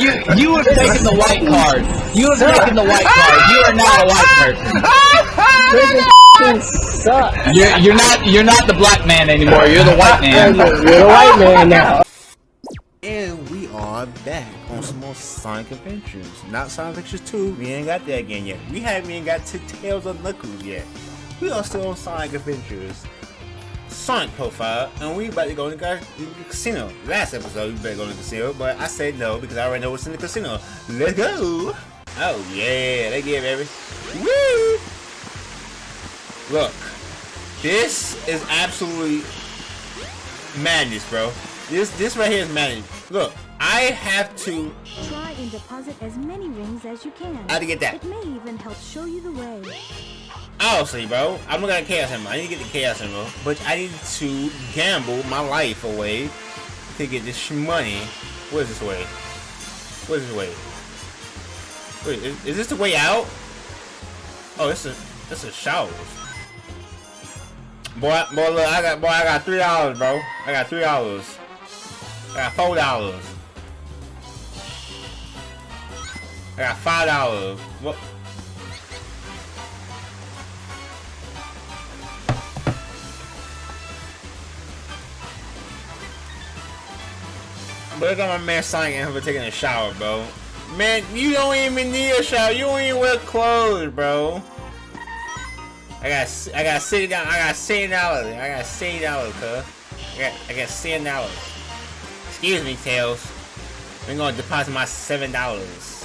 You you have taken the white card. You have taken the white card. You are not a white person. Suck. You're you're not you're not the black man anymore. You're the white man. You're the white man now. And we are back on some more Sonic Adventures. Not Sonic Adventures 2, we ain't got that again yet. We haven't even got to Tails of Knuckles yet. We are still on Sonic Adventures. Sonic profile, and we about to go to the casino. Last episode, we better go to the casino, but I said no because I already know what's in the casino. Let's go! Oh yeah, they give baby. Woo! Look, this is absolutely madness, bro. This this right here is madness. Look, I have to. Try and deposit as many rings as you can. Had to get that. It may even help show you the way. Honestly, bro, I'm not gonna Chaos Emerald. I need to get the Chaos Emerald, but I need to gamble my life away to get this money. What is this way? What is this way? Wait, is, is this the way out? Oh, this is this is showers. Boy, boy, look, I got boy, I got three dollars, bro. I got three dollars. I got four dollars. I got five dollars. What? Look at my man Sonic and taking a shower, bro. Man, you don't even need a shower. You don't even wear clothes, bro. I got I got sixty dollars. I got sixty dollars. I got sixty dollars, cuz. I got I got seven dollars. Excuse me, Tails. I'm gonna deposit my seven dollars.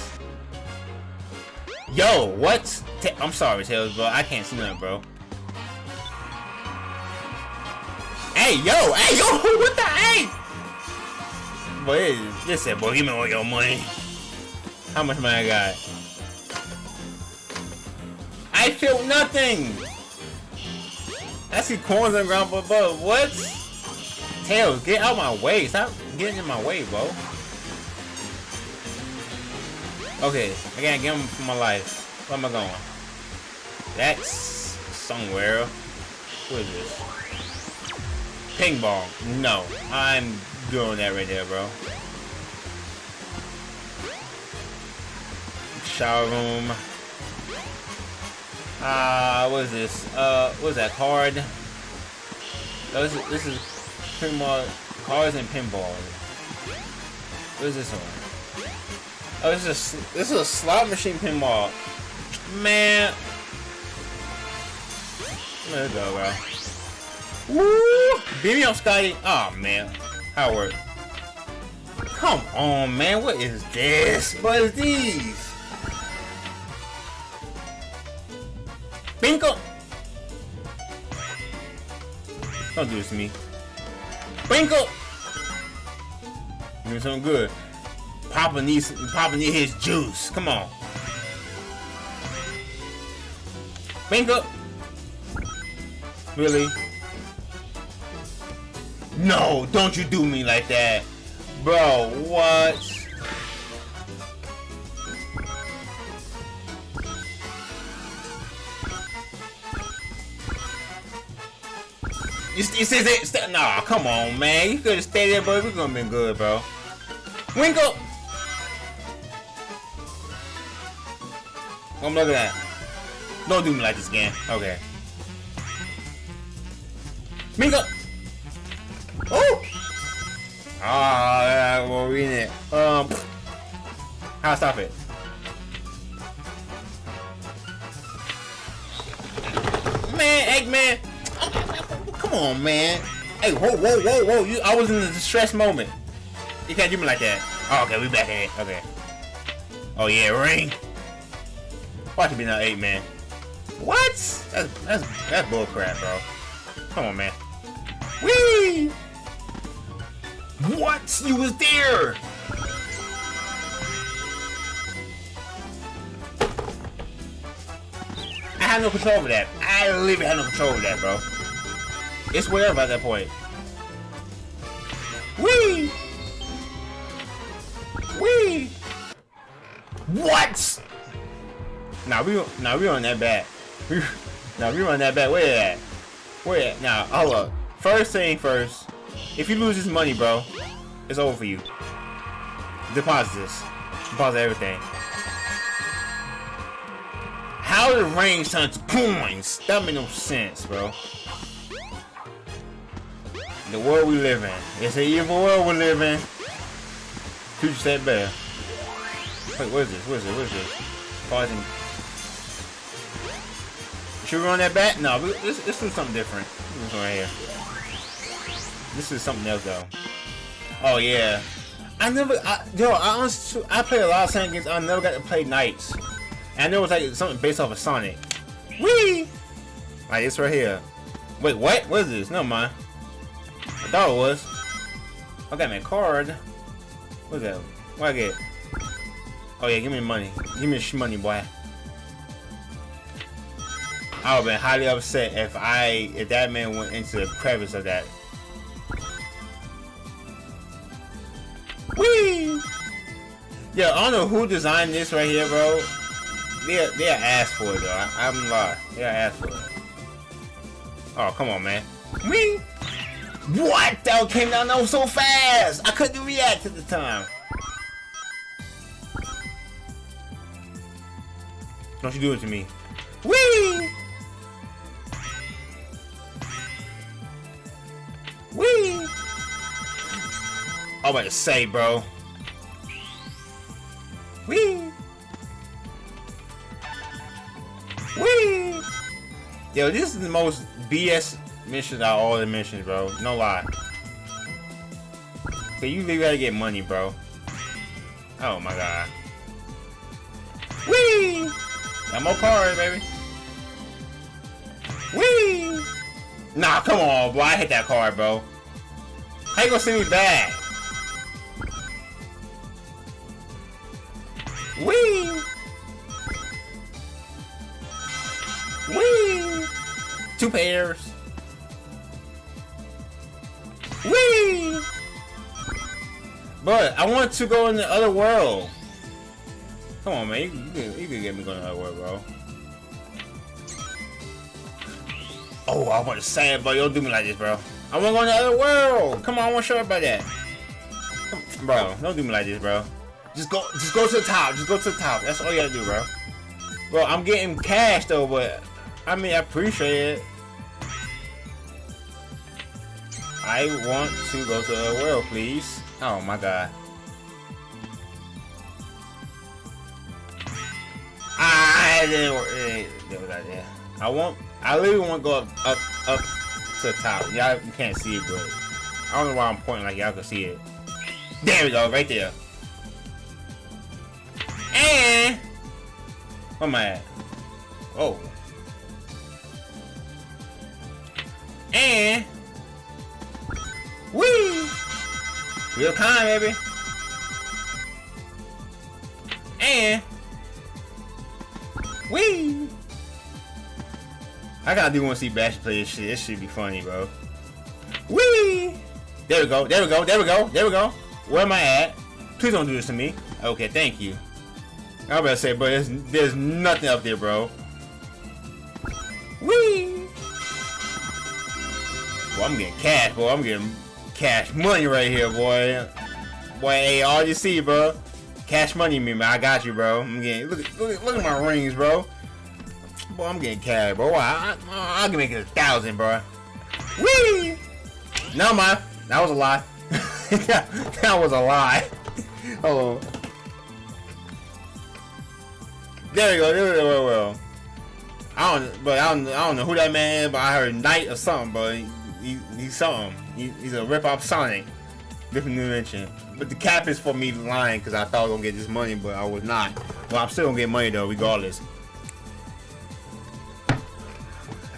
Yo, what? I'm sorry, Tails, bro. I can't see nothing, bro. Hey, yo, hey, yo, what the hey? Boy, listen, boy, give me all your money. How much money I got? I feel nothing. I see coins on the ground above. What? Tails, get out of my way. Stop getting in my way, bro. Okay, I gotta get him for my life. Where am I going? That's somewhere. What is this? Ping pong. No, I'm doing that right there, bro. Shower room. Ah, uh, what is this? Uh, what is that? Card. Oh, this is, this is pinball. Cards and pinball. What is this one? Oh, this is a, this is a slot machine pinball. Man. There we go, bro. Woo! Beat me up, Scotty. Oh man, Howard. Come on, man. What is this? What is these? Bingo! Don't do this to me. Bingo! Give me something good. Papa needs Papa needs his juice. Come on. Bingo! Really? No, don't you do me like that. Bro, what? You, you says it? Nah, come on, man. You could have stayed there, bro. We're gonna be good, bro. Winkle! I'm looking at. That. Don't do me like this again. Okay. Mingo! Oh! Ah, yeah, we're reading it. Um, how stop it? Man, Eggman! Come on, man. Hey, whoa, whoa, whoa, whoa! You, I was in a distress moment. You can't do me like that. Oh, okay, we back in. Okay. Oh yeah, ring. Watch it be now, eight man. What? That's that's that's bullcrap, bro. Come on, man. Whee! What? You was there! I have no control over that. I literally have no control over that, bro. It's whatever at that point. Whee! Whee! What? Nah, we nah we on that bad. We nah we on that bad. Where at? Where at? Nah, hold up. First thing first. If you lose this money, bro, it's over for you. Deposit this. Pause everything. How the range turn to coins? That made no sense, bro. The world we live in. It's an evil world we live in. Future said better. Wait, what is this? What is this? What is this? Pausing. Should we run that back? No, let's, let's do something different. One right here. This is something else though. Oh yeah. I never, I, yo, I honestly, I played a lot of Sonic games. I never got to play NiGHTS. And it was like something based off of Sonic. Wee! Like this right here. Wait, what? What is this? No mind. I thought it was. I got my card. What's that? What I get? Oh yeah, give me money. Give me money, boy. I would have been highly upset if I if that man went into the crevice of that. Whee! Yeah, I don't know who designed this right here, bro. They they asked for it though. I, I'm lying. They're asked for it. Oh come on, man. Whee! What? That came down though so fast. I couldn't react at the time. Don't you do it to me. Whee! Whee! I'm about to say, bro. Whee! Whee! Yo, this is the most BS mission out of all the missions, bro. No lie. Okay, you really gotta get money, bro. Oh my god. Whee! Got more cars, baby. Whee! Nah, come on, bro. I hit that card, bro. How you gonna send me back? Whee! Whee! Two pairs. Whee! But I want to go in the other world. Come on, man. You, you, can, you can get me going the other world, bro. Oh, I want to say it, but don't do me like this, bro. I want to go in the other world. Come on, I want to show everybody that. Bro, don't do me like this, bro. Just go, just go to the top. Just go to the top. That's all you gotta do, bro. Bro, I'm getting cash though, but I mean, I appreciate it. I want to go to the world, please. Oh my god. I didn't work. Yeah, I want. I literally want to go up, up, up to the top. Y'all can't see it, but I don't know why I'm pointing like y'all can see it. There we go, right there. And where am I at? Oh. And Wee! Real time, baby. And Wee! I gotta do want to see Bash play this shit. This should be funny, bro. Wee! There we go. There we go. There we go. There we go. Where am I at? Please don't do this to me. Okay, thank you. I was about to say, but there's, there's nothing up there, bro. Wee! Boy, I'm getting cash, boy. I'm getting cash money right here, boy. Boy, hey, all you see, bro. Cash money, me, man. I got you, bro. I'm getting look, look, look at my rings, bro. Boy, I'm getting cash, bro. I, I, I can make it a thousand, bro. Wee! No, man. That was a lie. that, that was a lie. Hold on. Oh. There we go. There we go. Well, I don't, but I don't, I don't know who that man is, but I heard Knight or something, but he, he, he's something. He, he's a rip off Sonic. Different dimension. But the cap is for me lying because I thought I was gonna get this money, but I was not. Well, I'm still gonna get money though, regardless.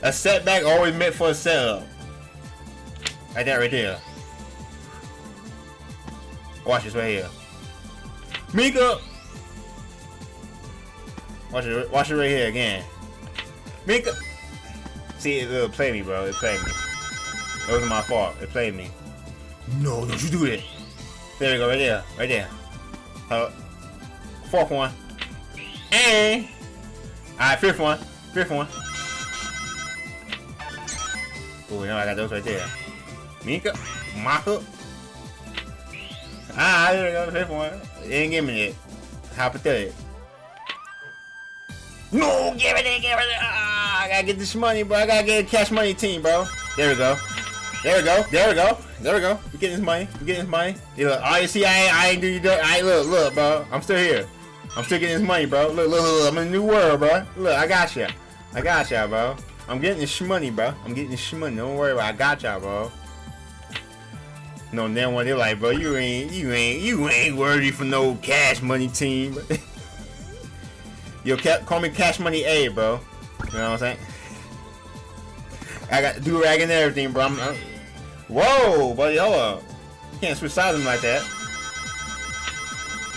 A setback always meant for a setup. Like that right there. Watch this right here. Mika! Watch it, watch it right here again. Mika! See, it, it play me, bro. It played me. It wasn't my fault. It played me. No, don't you do it. There we go, right there. Right there. Uh, fourth one. And... Alright, fifth one. Fifth one. Oh, you know I got those right there. Mika. Maka. Ah, there we go. Fifth one. It didn't give me it. How pathetic. No, give it in, give it in. Ah, I gotta get this money, bro. I gotta get a cash money team, bro. There we go. There we go. There we go. There we go. We getting this money. We getting this money. You look. Oh, you see, I ain't, I ain't do you. I ain't look, look, bro. I'm still here. I'm still getting this money, bro. Look, look, look, look. I'm in a new world, bro. Look, I got ya. I got ya, bro. I'm getting this money, bro. I'm getting this money. Don't worry about. It. I got y'all, bro. No, then when they're like, bro, you ain't, you ain't, you ain't worthy for no cash money team. Yo, call me Cash Money A, bro. You know what I'm saying? I got do rag and everything, bro. I'm, I'm, whoa, buddy, hold up. You can't switch sides like that.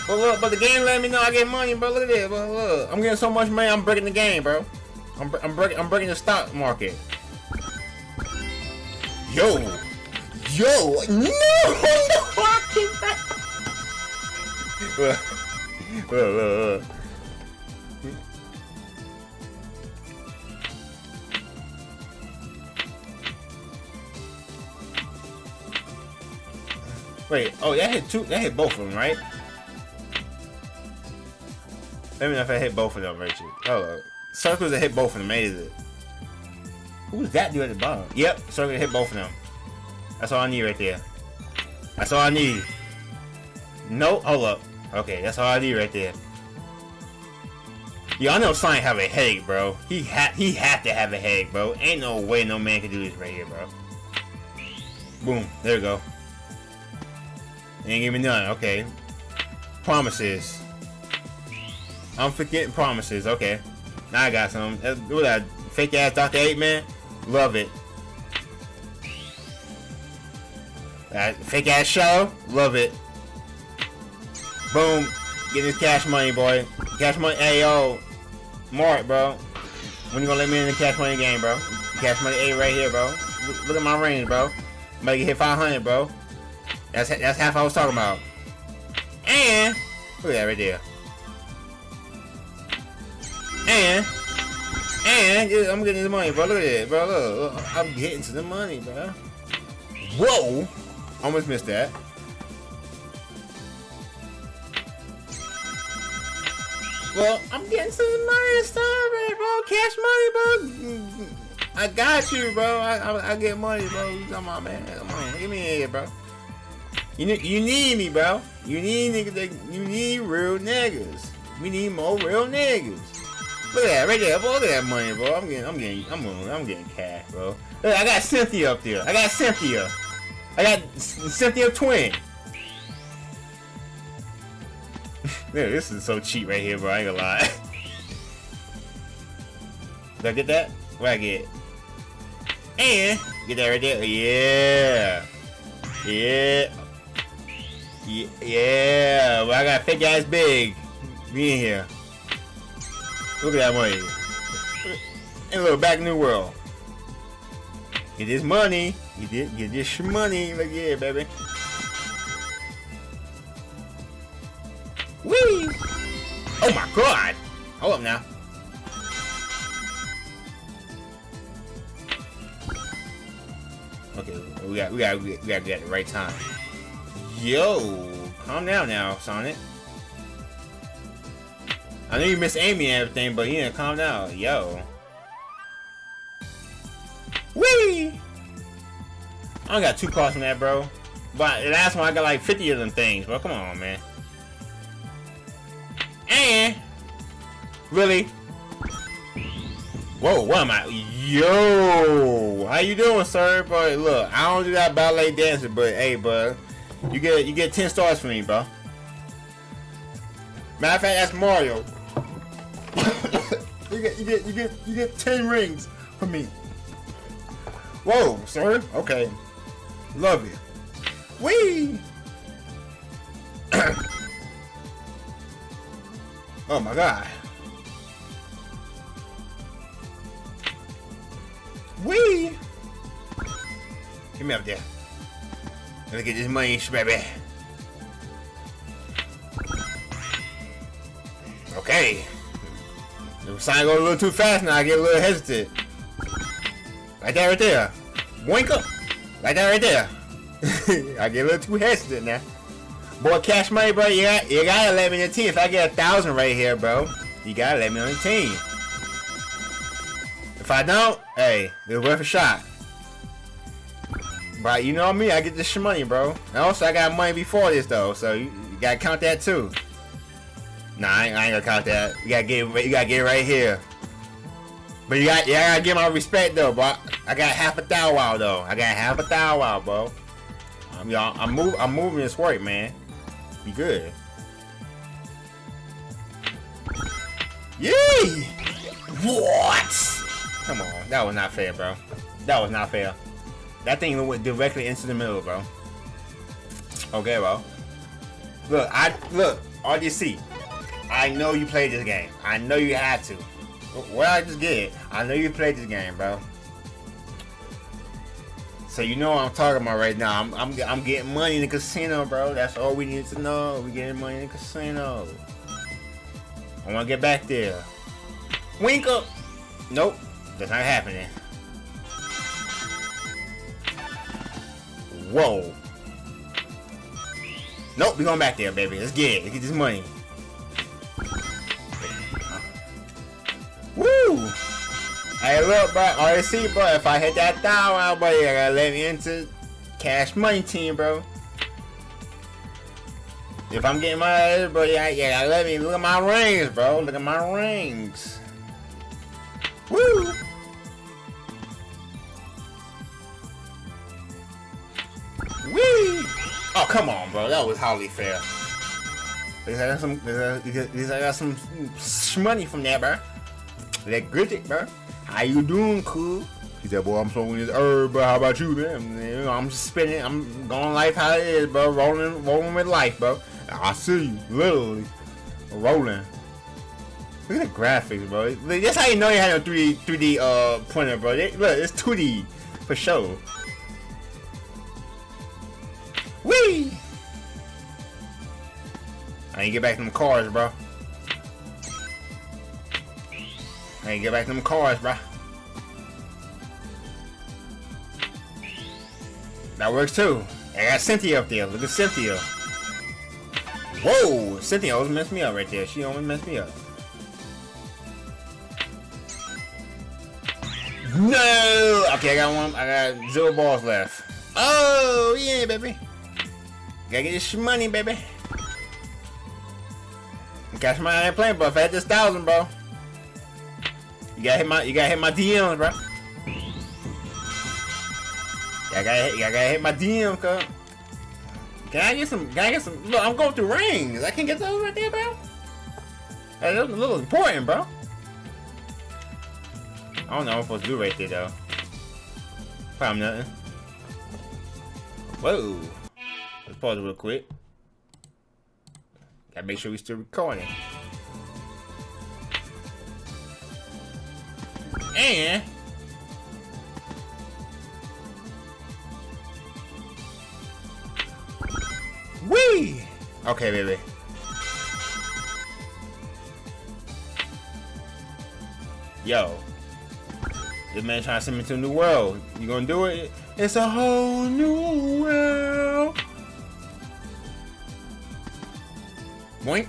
But look, but the game let me know I get money, bro. Look at this, bro. Look, I'm getting so much money, I'm breaking the game, bro. I'm, I'm breaking, I'm breaking the stock market. Yo, yo, no, no. Look, look, look, Wait, oh, that hit two. That hit both of them, right? Let me know if I hit both of them, Rachel. Oh, circles that hit both of them. Made it. Who's that dude at the bottom? Yep, circle that hit both of them. That's all I need right there. That's all I need. No, hold up. Okay, that's all I need right there. I know Sonic have a headache, bro. He had he had to have a headache, bro. Ain't no way no man can do this right here, bro. Boom. There we go. Ain't give me none. Okay. Promises. I'm forgetting promises. Okay. Now I got some. What that fake ass Dr. Eggman? Love it. That fake ass show? Love it. Boom. Get this cash money, boy. Cash money. Hey, yo. Mark, bro. When you gonna let me in the cash money game, bro? Cash money A right here, bro. Look, at my range, bro. Make it hit 500, bro. That's that's half I was talking about. And look at that right there. And and yeah, I'm getting the money, bro. Look at it, bro. Look, I'm getting to the money, bro. Whoa! Almost missed that. Well, I'm getting some money man, bro. Cash money, bro. I got you, bro. I, I, I get money, bro. Come on, man. Come on, give me here, bro. You need, you need me, bro. You need niggas. You need real niggas. We need more real niggas. Look at that right there, at that money, bro. I'm getting, I'm getting, I'm, I'm getting cash, bro. Look, I got Cynthia up there. I got Cynthia. I got Cynthia twin. This is so cheap right here, bro. I ain't gonna lie. Did I get that? What I get? And get that right there. Yeah. Yeah. Yeah. Well, I got fake ass big. Me in here. Look at that money. And look, back in the world. Get this money. You did get this money. Look yeah, baby. Whee! Oh my god! Hold up now. Okay, we got we got we got to get the right time. Yo, calm down now, Sonic. I know you miss Amy and everything, but yeah, calm down. Yo. Whee! I only got two cards from that, bro. But last one, I got like 50 of them things, bro. Come on, man. And... Really? Whoa, what am I? Yo! How you doing, sir? But look, I don't do that ballet dancing, but hey, bud. You get you get 10 stars from me, bro. Matter of fact, that's Mario. you get you get you get you get 10 rings for me. Whoa, sir. Okay. Love you. Wee. oh my god. Wee. Give me up there. Me get this money, baby. Okay. The sign going a little too fast now. I get a little hesitant. Right there, right there. Wink up. Right there, right there. I get a little too hesitant now. Boy, cash money, bro. You got you gotta let me on the team. If I get a thousand right here, bro, you gotta let me on the team. If I don't, hey, it's worth a shot. But you know me, I get this money, bro. And also, I got money before this though, so you, you gotta count that too. Nah, I ain't, I ain't gonna count that. You gotta get you gotta get right here. But you got you gotta give my respect though, bro. I got half a thou wow though. I got half a thou wow, bro. I'm y'all. I'm move. I'm moving this work, man. Be good. Yee! What? Come on, that was not fair, bro. That was not fair. That thing went directly into the middle, bro. Okay, bro. Look, I look. RGC. I know you played this game. I know you had to. Well, I just get it. I know you played this game, bro. So you know what I'm talking about right now. I'm, I'm, I'm getting money in the casino, bro. That's all we need to know. We getting money in the casino. I want to get back there. Wink up. Nope. That's not happening. Whoa. Nope, we going back there, baby. Let's get it. Let's get this money. Woo! Hey, look, bro. RSC, bro. If I hit that down, out, buddy, I gotta let me into cash money team, bro. If I'm getting my bro, yeah, yeah, let me look at my rings, bro. Look at my rings. Woo! Oh, come on, bro. That was hardly fair. At least I got some, at least I got some money from that, bro. That gritty, bro. How you doing, cool? He said, boy, I'm smoking this herb, bro. How about you, man? You know, I'm just spinning. I'm going life how it is, bro. Rolling, rolling with life, bro. I see you, literally. Rolling. Look at the graphics, bro. That's how you know you had a 3D, 3D uh, printer, bro. Look, it's 2D, for sure. I ain't get back to them cars, bro. I ain't get back to them cars, bro. That works too. I got Cynthia up there. Look at Cynthia. Whoa! Cynthia almost messed me up right there. She almost messed me up. No! Okay, I got one. I got zero balls left. Oh, yeah, baby. Gotta get this money, baby. Cash money I ain't playing, but if I had this thousand, bro. You gotta hit my you gotta hit my DMs, bro. I gotta hit, I gotta hit my DM, cuz. Can I get some? Can I get some? Look, I'm going through rings. I can't get those right there, bro. Hey, that's a little important, bro. I don't know what I'm supposed to do right there, though. Probably nothing. Whoa. Let's pause real quick. Gotta make sure we still recording. And Wee! Okay, baby. Yo. This man trying to send me to a new world. You gonna do it? It's a whole new world. Boink.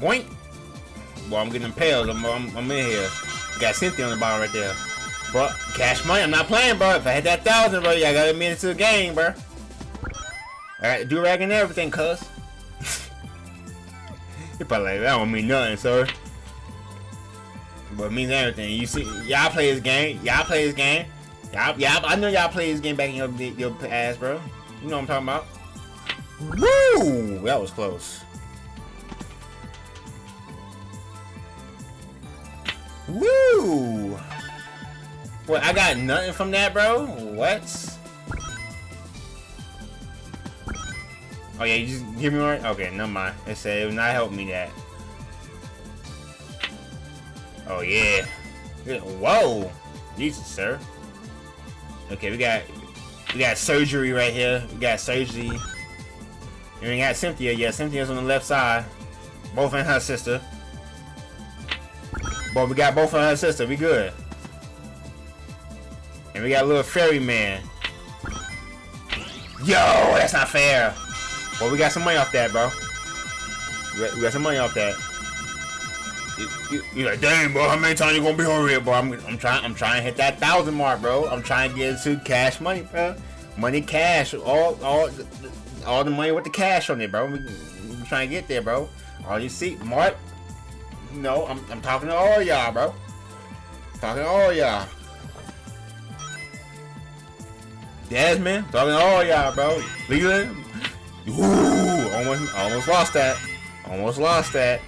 Boink. Well, I'm getting impaled. I'm, I'm, I'm in here. Got Cynthia on the bottom right there. But cash money, I'm not playing, bro. If I had that thousand, bro, yeah, I got a minute to the game, bro. Alright, do rag and everything, cuz. you probably like, that don't mean nothing, sir. But it means everything. You see, y'all play this game. Y'all play this game. Y'all, y'all, I know y'all play this game back in your, your ass, bro. You know what I'm talking about. Woo! That was close. Woo! What, I got nothing from that, bro? What? Oh yeah, you just give me one? Okay, never mind. It said it would not help me that. Oh yeah. Whoa! Jesus, sir. Okay, we got we got surgery right here. We got surgery. We got Cynthia. Yeah, Cynthia's on the left side. Both and her sister. But we got both of her sister. We good. And we got a little fairy man. Yo, that's not fair. Well, we got some money off that, bro. We got, we got some money off that. You, you, you like, dang, bro, how many times you gonna be over here, bro? I'm, I'm trying, I'm trying to hit that thousand mark, bro. I'm trying to get into cash money, bro. Money, cash, all, all, all the money with the cash on it, bro. We, we trying to get there, bro. All you see, Mark. No, I'm, I'm talking to all y'all, bro. Talking to all y'all. Desmond, talking to all y'all, bro. Leland. Ooh, almost, almost lost that. Almost lost that.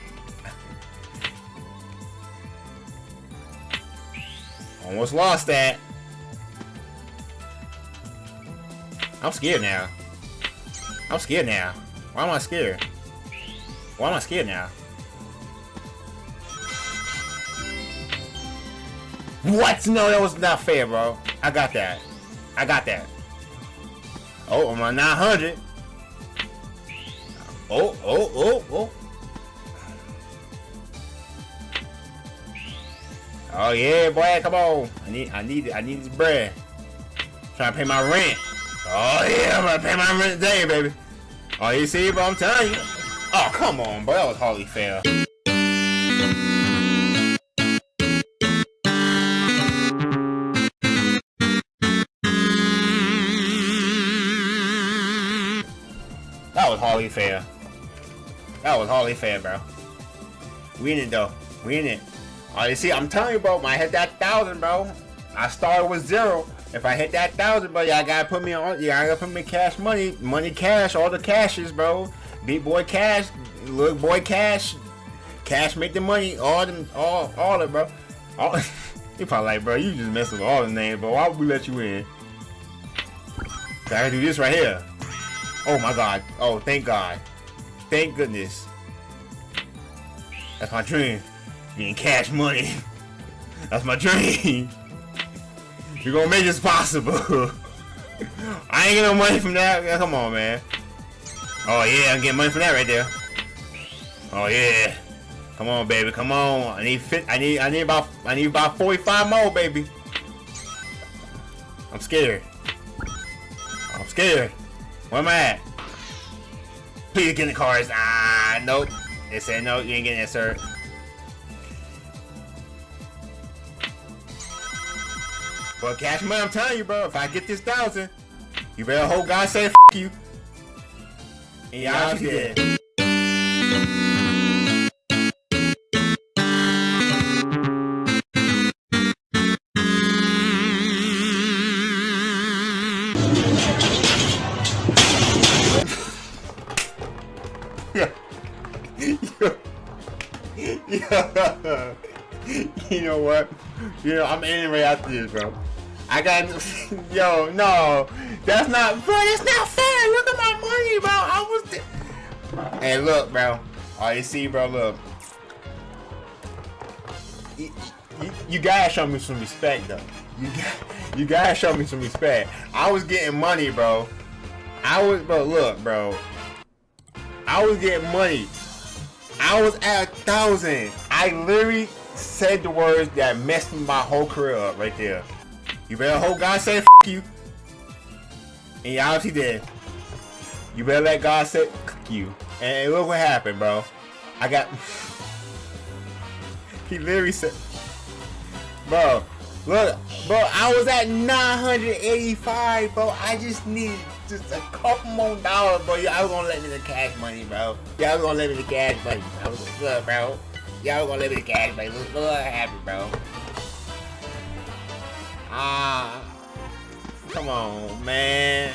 Almost lost that. I'm scared now. I'm scared now. Why am I scared? Why am I scared now? What? No, that was not fair, bro. I got that. I got that. Oh, I'm on 900. Oh, oh, oh, oh. Oh yeah, boy, come on. I need I need I need this bread. Trying to pay my rent. Oh yeah, I'm gonna pay my rent today, baby. Oh you see, but I'm telling you. Oh come on, bro, that was hardly fair. That was hardly fair. That was hardly fair, bro. We in it though. We in it. Oh, you see, I'm telling you, bro. When I hit that thousand, bro, I started with zero. If I hit that thousand, bro, y'all gotta put me on. Y'all gotta put me cash money, money cash, all the cashes, bro. Big boy cash, little boy cash, cash make the money, all them, all, all it, bro. All, you probably like, bro, you just messing with all the names, bro. Why would we let you in? I gotta do this right here. Oh my god. Oh, thank God. Thank goodness. That's my dream. Being cash money. That's my dream. You're gonna make this possible. I ain't getting no money from that. Come on, man. Oh yeah, I'm getting money from that right there. Oh yeah. Come on, baby. Come on. I need fit. I need. I need about. I need about 45 more, baby. I'm scared. I'm scared. Where am I at? Please get the cars. Ah, nope. They said no. You ain't getting it, sir. But cash money, I'm telling you, bro. If I get this thousand, you better hope God say F you. And y'all did. You know, I'm ending right after this, bro. I got, yo, no, that's not, bro, that's not fair. Look at my money, bro. I was, hey, look, bro. All you see, bro, look. You, you gotta show me some respect, though. You got, you gotta show me some respect. I was getting money, bro. I was, bro, look, bro. I was getting money. I was at a thousand. I literally said the words that messed my whole career up right there. You better hope God say you. And y'all obviously did. You better let God say you. And look what happened, bro. I got... he literally said... Bro, look, bro, I was at 985, bro. I just need just a couple more dollars, bro. Y'all gonna let me the cash money, bro. Y'all gonna let me the cash money, bro. Look, bro. Y'all gonna let me the cash money. Look, what happened, bro. Ah, come on, man.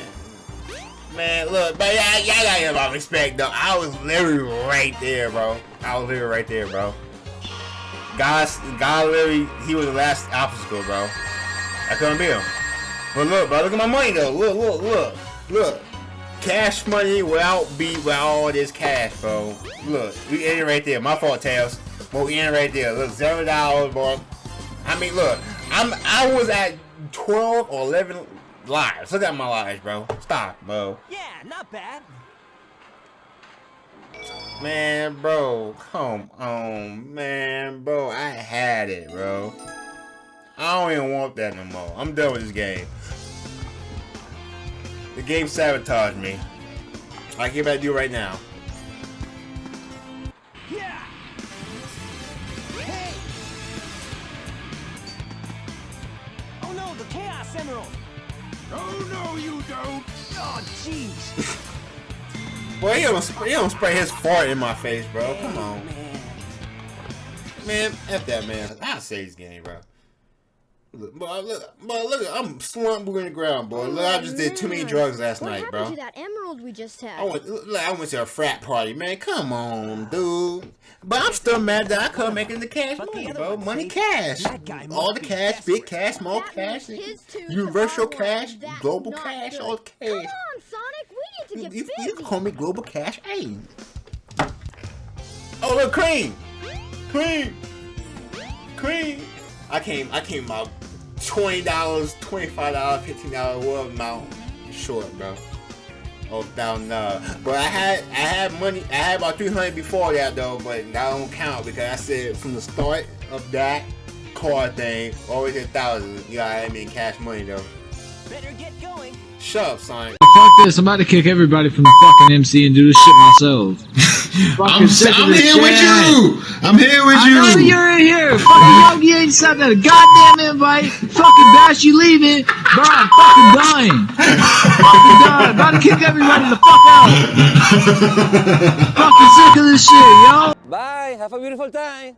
Man, look, but y'all, y'all gotta get my respect, though. I was literally right there, bro. I was literally right there, bro. God, God literally, he was the last obstacle, bro. I couldn't be him. But look, bro, look at my money, though. Look, look, look, look. Cash money without beat with all this cash, bro. Look, we it right there. My fault, Tails. We in right there. Look, zero dollars, bro. I mean, look, I'm I was at 12 or 11 lives. Look at my lives, bro. Stop, bro. Yeah, not bad. Man, bro, come on, man, bro. I had it, bro. I don't even want that no more. I'm done with this game. The game sabotaged me. I about to do right now. Oh no, you don't! Oh jeez! Boy, he don't, spray, he don't spray his fart in my face, bro. Come on. Man. Man, F that, man. I'll say this game, bro. Look, boy, look, boy, look, I'm slumped in the ground, boy. Look, I just did too many drugs last what night, happened bro. to that emerald we just had? I went, look, I went to a frat party, man. Come on, dude. But I'm still mad that I couldn't make it the cash But the money, bro. Money see, cash. All the cash, desperate. big cash, small That cash, means his two universal to our one. cash, global cash, good. all Come cash. Come on, Sonic, we need to You, get you, busy. you can call me global cash. Hey. Oh, look, cream, cream, cream. I came, I came out twenty dollars, twenty five dollars, fifteen dollars, what amount short, bro. Oh, down uh, but I had, I had money. I had about three hundred before that though, but that don't count because I said from the start of that card thing, always a thousand. You gotta have me in cash money though. Better get going. Shut up, Sonic. Fuck this, I'm about to kick everybody from the fucking MC and do this shit myself. I'm, sick of I'm this here with you! I'm here with I know you! you're in here. Fucking Yogi ain't sent a goddamn invite. Fucking Bash, you leaving. Bro, I'm fucking dying. fucking dying. About to kick everybody the fuck out. fucking sick of this shit, yo. Bye. Have a beautiful time.